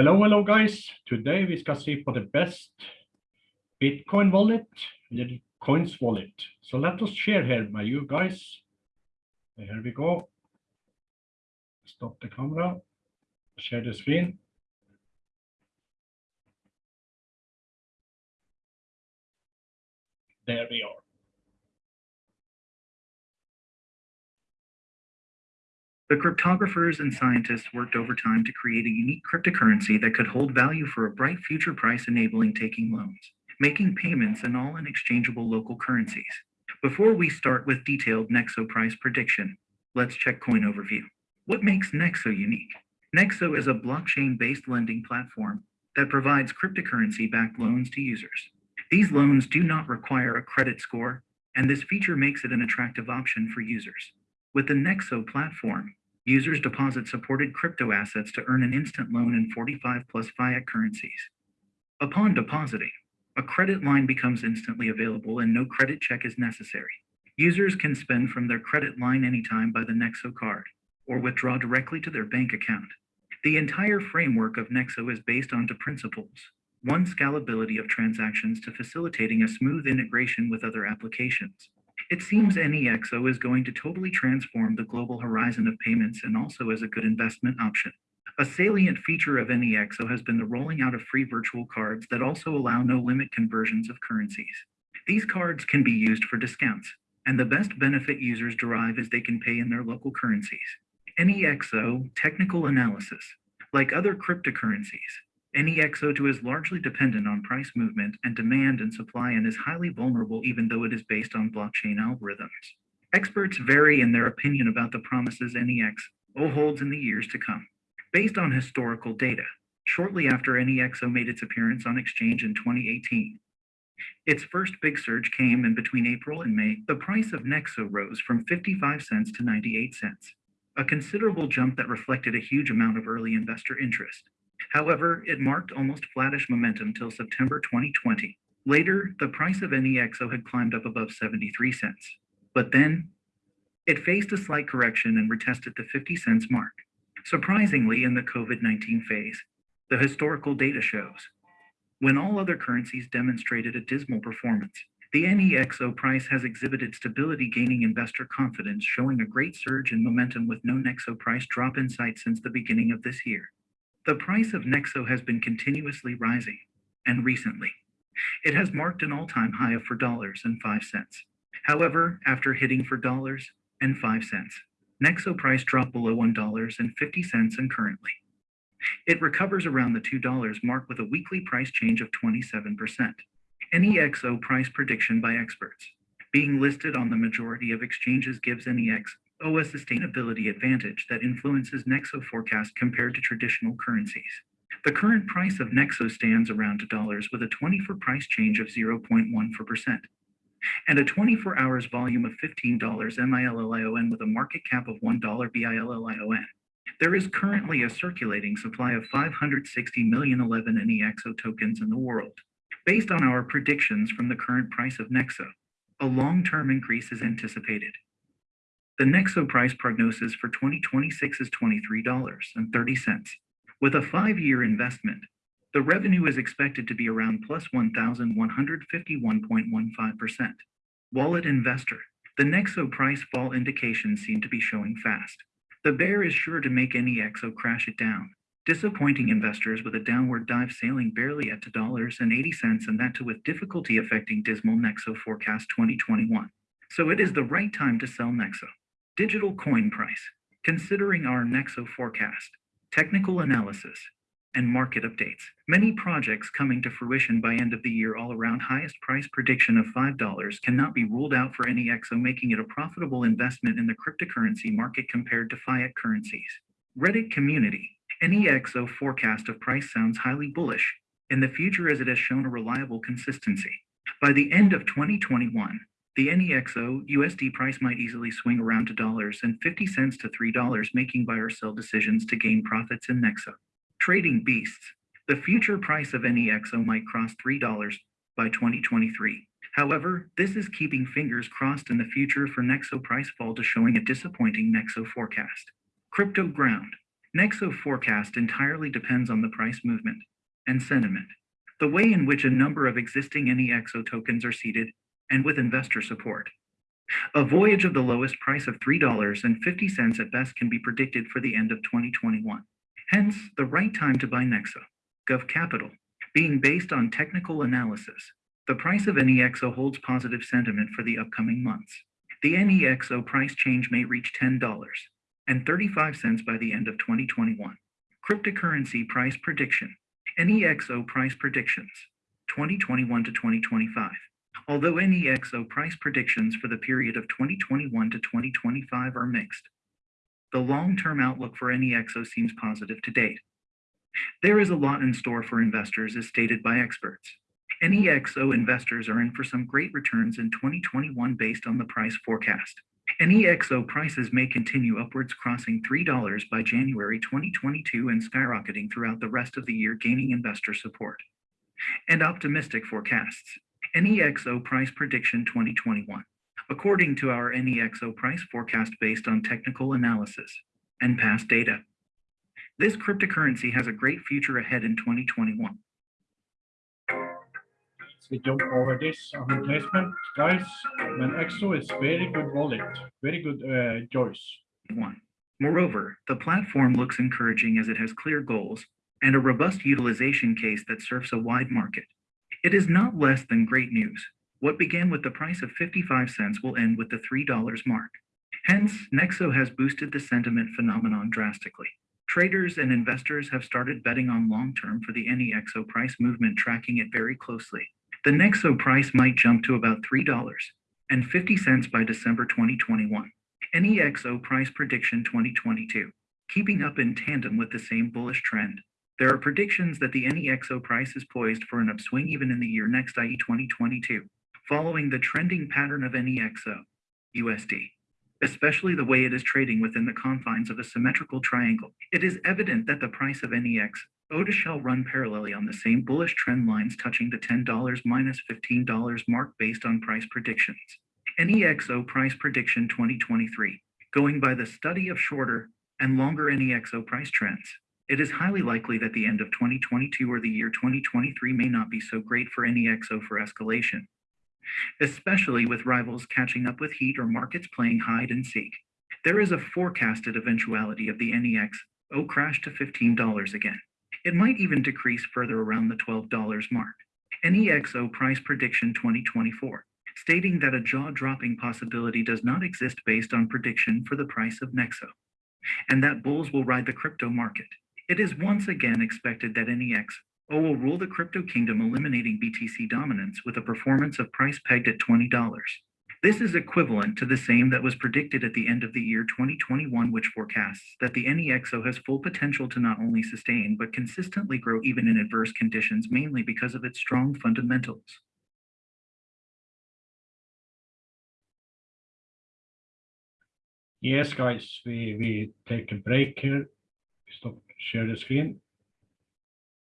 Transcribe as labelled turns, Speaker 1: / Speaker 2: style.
Speaker 1: Hello, hello guys. Today we ska see for the best Bitcoin wallet, little coins wallet. So let us share here my you guys. Uh, here we go. Stop the camera. Share the screen. There we are.
Speaker 2: The cryptographers and scientists worked overtime to create a unique cryptocurrency that could hold value for a bright future price enabling taking loans, making payments and all in exchangeable local currencies. Before we start with detailed Nexo price prediction, let's check coin overview. What makes Nexo unique? Nexo is a blockchain-based lending platform that provides cryptocurrency-backed loans to users. These loans do not require a credit score, and this feature makes it an attractive option for users. With the Nexo platform, Users deposit supported crypto assets to earn an instant loan in 45 plus fiat currencies. Upon depositing, a credit line becomes instantly available and no credit check is necessary. Users can spend from their credit line anytime by the Nexo card or withdraw directly to their bank account. The entire framework of Nexo is based on two principles. One, scalability of transactions to facilitating a smooth integration with other applications. It seems NEXO is going to totally transform the global horizon of payments and also as a good investment option. A salient feature of NEXO has been the rolling out of free virtual cards that also allow no limit conversions of currencies. These cards can be used for discounts, and the best benefit users derive is they can pay in their local currencies. NEXO technical analysis. Like other cryptocurrencies, NEXO2 is largely dependent on price movement and demand and supply and is highly vulnerable even though it is based on blockchain algorithms. Experts vary in their opinion about the promises NEXO holds in the years to come. Based on historical data, shortly after NEXO made its appearance on exchange in 2018, its first big surge came in between April and May. The price of Nexo rose from 55 cents to 98 cents, a considerable jump that reflected a huge amount of early investor interest. However, it marked almost flattish momentum till September 2020. Later, the price of NEXO had climbed up above 73 cents. But then, it faced a slight correction and retested the 50 cents mark. Surprisingly, in the COVID-19 phase, the historical data shows, when all other currencies demonstrated a dismal performance, the NEXO price has exhibited stability gaining investor confidence, showing a great surge in momentum with no Nexo price drop in sight since the beginning of this year. The price of Nexo has been continuously rising, and recently, it has marked an all-time high of $4.05. However, after hitting for dollars and 5 cents, Nexo price dropped below $1.50 and currently. It recovers around the $2 mark with a weekly price change of 27%. NEXO price prediction by experts. Being listed on the majority of exchanges gives NEX a sustainability advantage that influences Nexo forecast compared to traditional currencies. The current price of Nexo stands around $2 with a 24 price change of 0.14% and a 24 hours volume of $15 MILLION with a market cap of $1 BILLION. There is currently a circulating supply of 560 million 11 NEXO tokens in the world. Based on our predictions from the current price of Nexo, a long-term increase is anticipated. The Nexo price prognosis for 2026 is $23.30. With a five-year investment, the revenue is expected to be around plus 1,151.15%. Wallet investor, the Nexo price fall indications seem to be showing fast. The bear is sure to make any NEXO crash it down, disappointing investors with a downward dive sailing barely at $2.80 and that too with difficulty affecting dismal Nexo forecast 2021. So it is the right time to sell Nexo. Digital coin price, considering our Nexo forecast, technical analysis, and market updates. Many projects coming to fruition by end of the year all around highest price prediction of $5 cannot be ruled out for NEXO making it a profitable investment in the cryptocurrency market compared to fiat currencies. Reddit community, NEXO forecast of price sounds highly bullish in the future as it has shown a reliable consistency. By the end of 2021, the NEXO USD price might easily swing around to dollars and 50 cents to $3 making buy or sell decisions to gain profits in Nexo. Trading beasts. The future price of NEXO might cross $3 by 2023. However, this is keeping fingers crossed in the future for Nexo price fall to showing a disappointing Nexo forecast. Crypto ground. Nexo forecast entirely depends on the price movement and sentiment, the way in which a number of existing NEXO tokens are seeded, and with investor support. A voyage of the lowest price of $3.50 at best can be predicted for the end of 2021. Hence, the right time to buy Nexo, Gov Capital, being based on technical analysis. The price of NEXO holds positive sentiment for the upcoming months. The NEXO price change may reach $10 and 35 cents by the end of 2021. Cryptocurrency price prediction. NEXO price predictions 2021 to 2025. Although NEXO price predictions for the period of 2021 to 2025 are mixed, the long-term outlook for NEXO seems positive to date. There is a lot in store for investors as stated by experts. NEXO investors are in for some great returns in 2021 based on the price forecast. NEXO prices may continue upwards crossing $3 by January 2022 and skyrocketing throughout the rest of the year gaining investor support. And optimistic forecasts. NEXO price prediction 2021. According to our NEXO price forecast based on technical analysis and past data. This cryptocurrency has a great future ahead in 2021.
Speaker 1: we jump over this on replacement, guys. And EXO is very good wallet, very good uh, choice.
Speaker 2: One. Moreover, the platform looks encouraging as it has clear goals and a robust utilization case that serves a wide market. It is not less than great news. What began with the price of 55 cents will end with the $3 mark. Hence, Nexo has boosted the sentiment phenomenon drastically. Traders and investors have started betting on long-term for the NEXO price movement tracking it very closely. The Nexo price might jump to about $3.50 by December 2021. NEXO price prediction 2022, keeping up in tandem with the same bullish trend. There are predictions that the NEXO price is poised for an upswing even in the year next, i.e. 2022, following the trending pattern of NEXO, USD, especially the way it is trading within the confines of a symmetrical triangle. It is evident that the price of NEX Oda shall run parallelly on the same bullish trend lines touching the $10 minus $15 mark based on price predictions. NEXO price prediction 2023, going by the study of shorter and longer NEXO price trends. It is highly likely that the end of 2022 or the year 2023 may not be so great for any NEXO for escalation, especially with rivals catching up with heat or markets playing hide and seek. There is a forecasted eventuality of the NEX NEXO crash to $15 again. It might even decrease further around the $12 mark. NEXO price prediction 2024, stating that a jaw-dropping possibility does not exist based on prediction for the price of Nexo, and that bulls will ride the crypto market. It is once again expected that NEXO will rule the crypto kingdom eliminating BTC dominance with a performance of price pegged at $20. This is equivalent to the same that was predicted at the end of the year 2021, which forecasts that the NEXO has full potential to not only sustain, but consistently grow even in adverse conditions, mainly because of its strong fundamentals.
Speaker 1: Yes, guys, we, we take a break here. Stop, share the screen.